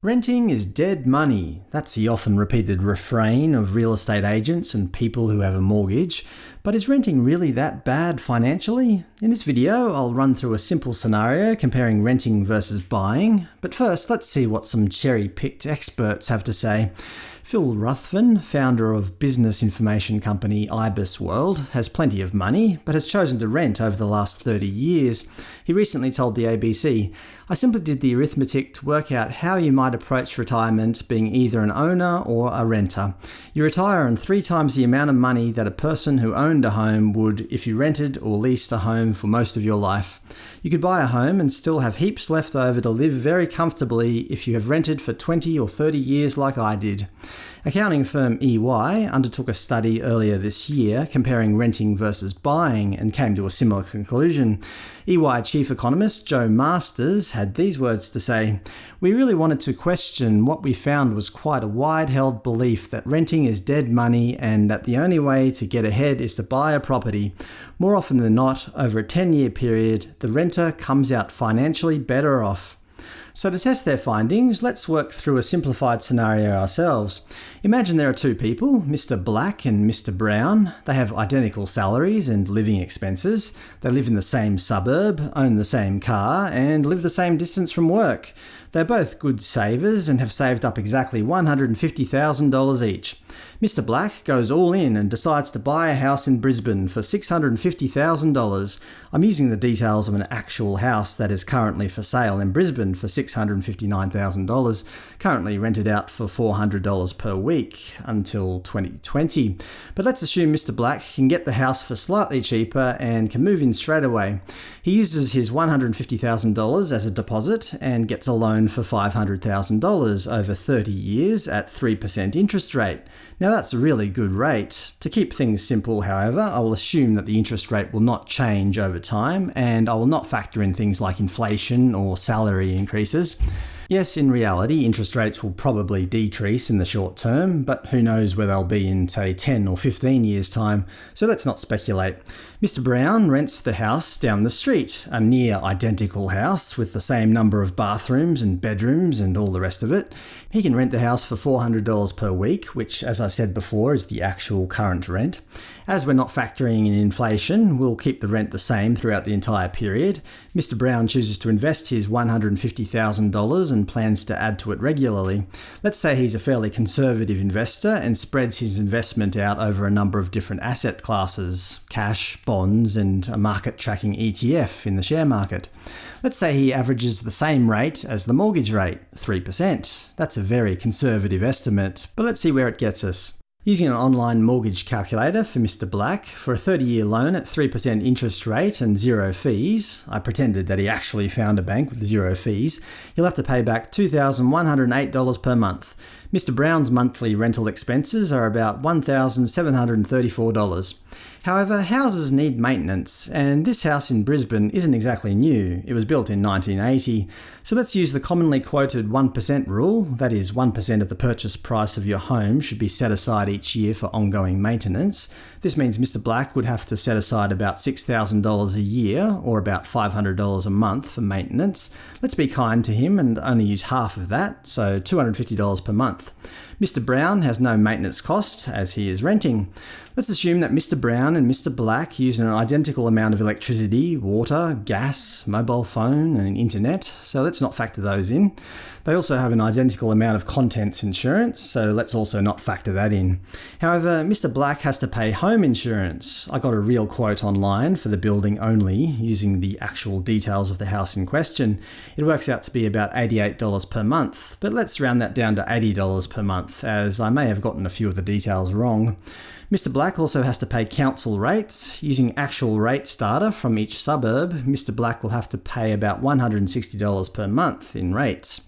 Renting is dead money. That's the often repeated refrain of real estate agents and people who have a mortgage. But is renting really that bad financially? In this video, I'll run through a simple scenario comparing renting versus buying. But first, let's see what some cherry-picked experts have to say. Phil Ruthven, founder of business information company IBISWorld, has plenty of money, but has chosen to rent over the last 30 years. He recently told the ABC, I simply did the arithmetic to work out how you might approach retirement being either an owner or a renter. You retire on three times the amount of money that a person who owned a home would if you rented or leased a home for most of your life. You could buy a home and still have heaps left over to live very comfortably if you have rented for 20 or 30 years like I did. Accounting firm EY undertook a study earlier this year comparing renting versus buying and came to a similar conclusion. EY chief economist Jo Masters had these words to say, We really wanted to question what we found was quite a wide-held belief that renting is dead money and that the only way to get ahead is to buy a property. More often than not, over a 10-year period, the renter comes out financially better off. So to test their findings, let's work through a simplified scenario ourselves. Imagine there are two people, Mr. Black and Mr. Brown. They have identical salaries and living expenses. They live in the same suburb, own the same car, and live the same distance from work. They're both good savers and have saved up exactly $150,000 each. Mr Black goes all in and decides to buy a house in Brisbane for $650,000. I'm using the details of an actual house that is currently for sale in Brisbane for $659,000, currently rented out for $400 per week until 2020. But let's assume Mr Black can get the house for slightly cheaper and can move in straight away. He uses his $150,000 as a deposit and gets a loan for $500,000 over 30 years at 3% interest rate. Now that's a really good rate. To keep things simple, however, I will assume that the interest rate will not change over time, and I will not factor in things like inflation or salary increases. Yes, in reality, interest rates will probably decrease in the short term, but who knows where they'll be in, say, 10 or 15 years' time, so let's not speculate. Mr Brown rents the house down the street, a near identical house with the same number of bathrooms and bedrooms and all the rest of it. He can rent the house for $400 per week, which, as I said before, is the actual current rent. As we're not factoring in inflation, we'll keep the rent the same throughout the entire period. Mr Brown chooses to invest his $150,000 and plans to add to it regularly. Let's say he's a fairly conservative investor and spreads his investment out over a number of different asset classes – cash, bonds, and a market-tracking ETF in the share market. Let's say he averages the same rate as the mortgage rate, 3%. That's a very conservative estimate, but let's see where it gets us. Using an online mortgage calculator for Mr Black, for a 30-year loan at 3% interest rate and zero fees – I pretended that he actually found a bank with zero fees – he'll have to pay back $2,108 per month. Mr Brown's monthly rental expenses are about $1,734. However, houses need maintenance, and this house in Brisbane isn't exactly new. It was built in 1980. So let's use the commonly quoted 1% rule, that is 1% of the purchase price of your home should be set aside each year for ongoing maintenance. This means Mr Black would have to set aside about $6,000 a year, or about $500 a month for maintenance. Let's be kind to him and only use half of that, so $250 per month. Mr Brown has no maintenance costs, as he is renting. Let's assume that Mr Brown and Mr Black use an identical amount of electricity, water, gas, mobile phone and internet, so let's not factor those in. They also have an identical amount of contents insurance, so let's also not factor that in. However, Mr Black has to pay home insurance. I got a real quote online for the building only, using the actual details of the house in question. It works out to be about $88 per month, but let's round that down to $80 per month, as I may have gotten a few of the details wrong. Mr Black also has to pay council rates. Using actual rates data from each suburb, Mr Black will have to pay about $160 per month in rates.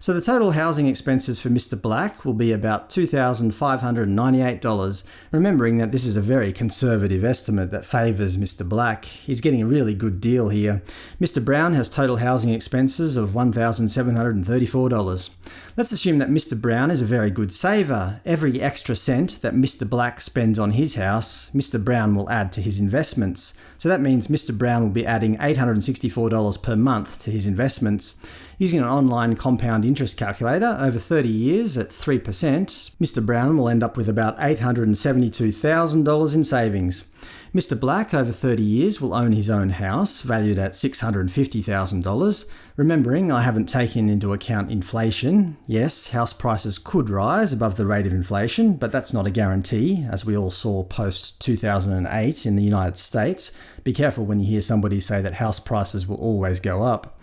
So the total housing expenses for Mr Black will be about $2,598, remembering that this is a very conservative estimate that favours Mr Black. He's getting a really good deal here. Mr Brown has total housing expenses of $1,734. Let's assume that Mr Brown is a very good saver. Every extra cent that Mr Black spends on his house, Mr Brown will add to his investments. So that means Mr Brown will be adding $864 per month to his investments. Using an online compound interest calculator over 30 years at 3%, Mr Brown will end up with about $872,000 in savings. Mr Black, over 30 years, will own his own house, valued at $650,000. Remembering I haven't taken into account inflation. Yes, house prices could rise above the rate of inflation, but that's not a guarantee, as we all saw post-2008 in the United States. Be careful when you hear somebody say that house prices will always go up.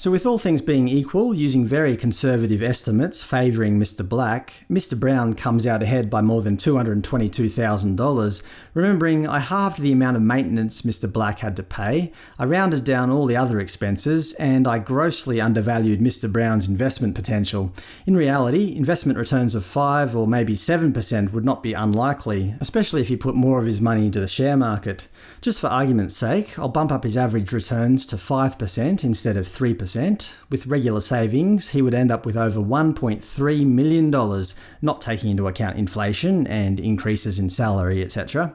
So with all things being equal, using very conservative estimates favouring Mr Black, Mr Brown comes out ahead by more than $222,000. Remembering I halved the amount of maintenance Mr Black had to pay, I rounded down all the other expenses, and I grossly undervalued Mr Brown's investment potential. In reality, investment returns of 5 or maybe 7% would not be unlikely, especially if he put more of his money into the share market. Just for argument's sake, I'll bump up his average returns to 5% instead of 3%. With regular savings, he would end up with over $1.3 million, not taking into account inflation and increases in salary, etc.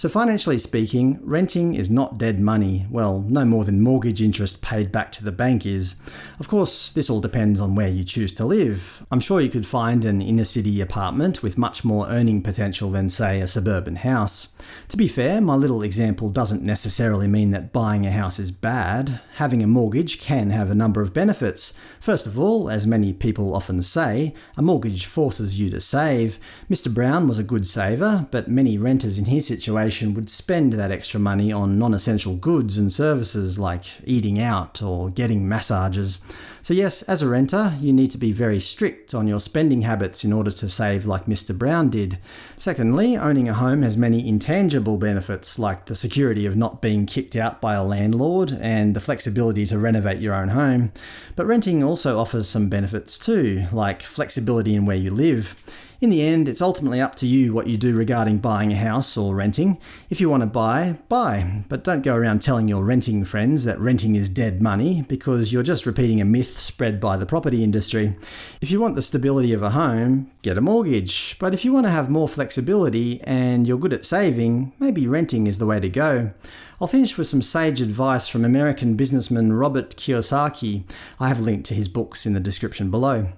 So financially speaking, renting is not dead money, well, no more than mortgage interest paid back to the bank is. Of course, this all depends on where you choose to live. I'm sure you could find an inner-city apartment with much more earning potential than, say, a suburban house. To be fair, my little example doesn't necessarily mean that buying a house is bad. Having a mortgage can have a number of benefits. First of all, as many people often say, a mortgage forces you to save. Mr Brown was a good saver, but many renters in his situation would spend that extra money on non-essential goods and services like eating out or getting massages. So yes, as a renter, you need to be very strict on your spending habits in order to save like Mr Brown did. Secondly, owning a home has many intangible benefits like the security of not being kicked out by a landlord and the flexibility to renovate your own home. But renting also offers some benefits too, like flexibility in where you live. In the end, it's ultimately up to you what you do regarding buying a house or renting. If you want to buy, buy, but don't go around telling your renting friends that renting is dead money, because you're just repeating a myth spread by the property industry. If you want the stability of a home, get a mortgage, but if you want to have more flexibility and you're good at saving, maybe renting is the way to go. I'll finish with some sage advice from American businessman Robert Kiyosaki. I have linked to his books in the description below.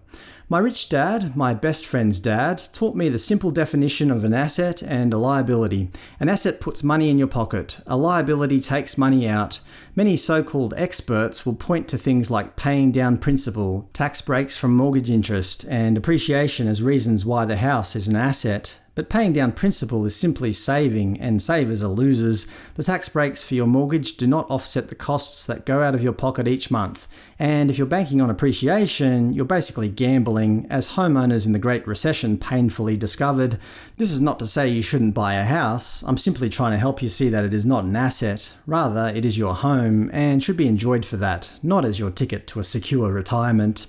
My rich dad, my best friend's dad, taught me the simple definition of an asset and a liability. An asset puts money in your pocket, a liability takes money out. Many so-called experts will point to things like paying down principal, tax breaks from mortgage interest, and appreciation as reasons why the house is an asset. But paying down principal is simply saving, and savers are losers. The tax breaks for your mortgage do not offset the costs that go out of your pocket each month. And if you're banking on appreciation, you're basically gambling, as homeowners in the Great Recession painfully discovered. This is not to say you shouldn't buy a house, I'm simply trying to help you see that it is not an asset. Rather, it is your home, and should be enjoyed for that, not as your ticket to a secure retirement.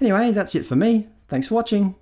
Anyway, that's it for me. Thanks for watching.